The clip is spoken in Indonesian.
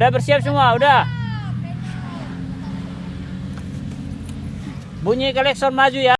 Udah bersiap semua, udah. Bunyi kolektor maju ya.